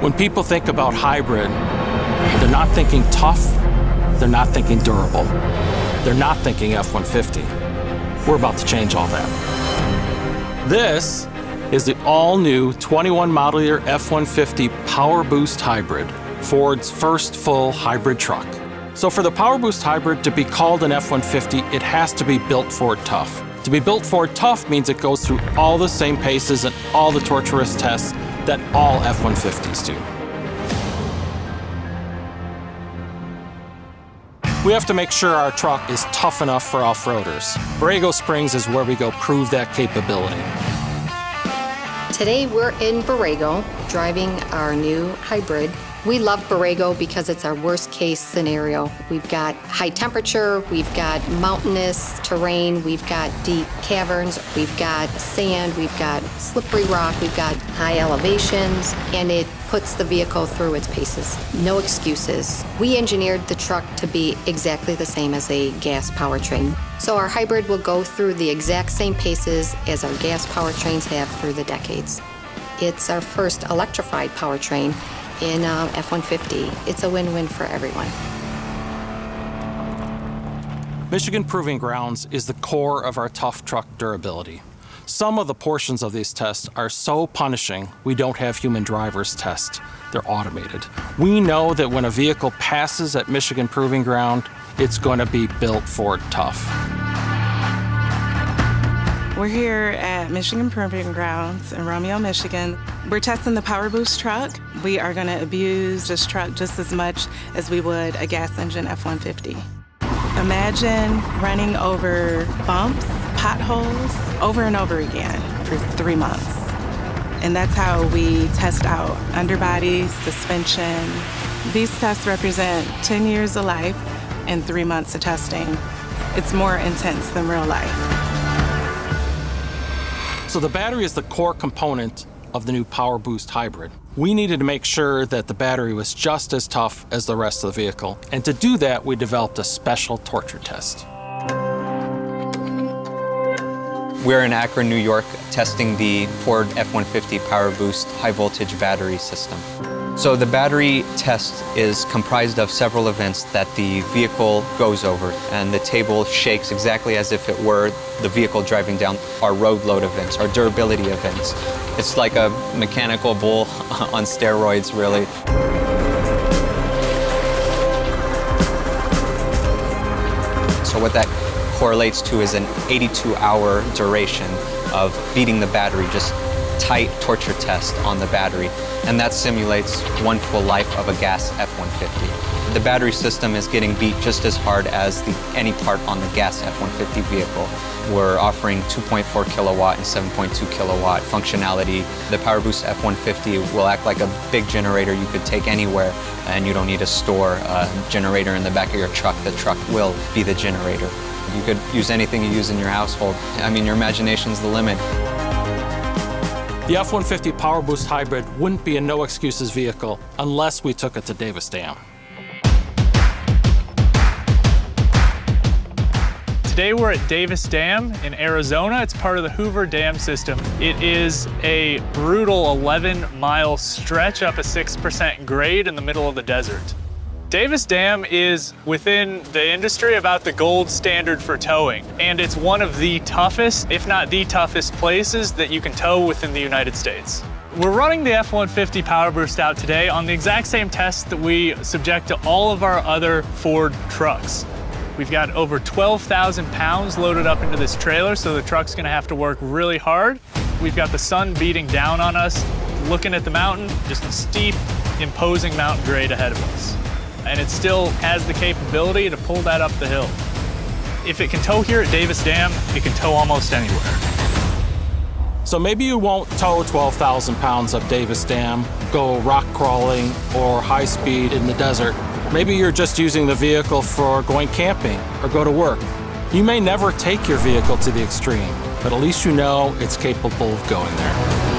When people think about hybrid, they're not thinking tough, they're not thinking durable, they're not thinking F-150. We're about to change all that. This is the all-new 21 model year F-150 Power Boost Hybrid, Ford's first full hybrid truck. So for the Power Boost Hybrid to be called an F-150, it has to be built Ford tough. To be built Ford tough means it goes through all the same paces and all the torturous tests that all F-150s do. We have to make sure our truck is tough enough for off-roaders. Borrego Springs is where we go prove that capability. Today we're in Borrego driving our new hybrid we love Borrego because it's our worst case scenario. We've got high temperature, we've got mountainous terrain, we've got deep caverns, we've got sand, we've got slippery rock, we've got high elevations, and it puts the vehicle through its paces. No excuses. We engineered the truck to be exactly the same as a gas powertrain. So our hybrid will go through the exact same paces as our gas powertrains have through the decades. It's our first electrified powertrain in um, F-150. It's a win-win Ford everyone. Michigan Proving Grounds is the core of our tough truck durability. Some of the portions of these tests are so punishing, we don't have human drivers test. They're automated. We know that when a vehicle passes at Michigan Proving Ground, it's going to be built for tough. We're here at Michigan Proving Grounds in Romeo, Michigan. We're testing the Power Boost truck. We are going to abuse this truck just as much as we would a gas engine F-150. Imagine running over bumps, potholes, over and over again for three months. And that's how we test out underbody, suspension. These tests represent 10 years of life and three months of testing. It's more intense than real life. So the battery is the core component of the new Power Boost Hybrid. We needed to make sure that the battery was just as tough as the rest of the vehicle. And to do that, we developed a special torture test. We're in Akron, New York, testing the Ford F-150 Power Boost high voltage battery system. So the battery test is comprised of several events that the vehicle goes over, and the table shakes exactly as if it were the vehicle driving down our road load events, our durability events. It's like a mechanical bull on steroids, really. So what that correlates to is an 82-hour duration of beating the battery just tight torture test on the battery, and that simulates one full life of a gas F-150. The battery system is getting beat just as hard as the, any part on the gas F-150 vehicle. We're offering 2.4 kilowatt and 7.2 kilowatt functionality. The PowerBoost F-150 will act like a big generator you could take anywhere and you don't need to store a generator in the back of your truck. The truck will be the generator. You could use anything you use in your household. I mean, your imagination's the limit. The F-150 PowerBoost Hybrid wouldn't be a no-excuses vehicle unless we took it to Davis Dam. Today we're at Davis Dam in Arizona. It's part of the Hoover Dam system. It is a brutal 11 mile stretch up a 6% grade in the middle of the desert. Davis Dam is within the industry about the gold standard for towing, and it's one of the toughest, if not the toughest places that you can tow within the United States. We're running the F-150 Power Boost out today on the exact same test that we subject to all of our other Ford trucks. We've got over 12,000 pounds loaded up into this trailer, so the truck's gonna have to work really hard. We've got the sun beating down on us, looking at the mountain, just a steep, imposing mountain grade ahead of us and it still has the capability to pull that up the hill. If it can tow here at Davis Dam, it can tow almost anywhere. So maybe you won't tow 12,000 pounds up Davis Dam, go rock crawling or high speed in the desert. Maybe you're just using the vehicle for going camping or go to work. You may never take your vehicle to the extreme, but at least you know it's capable of going there.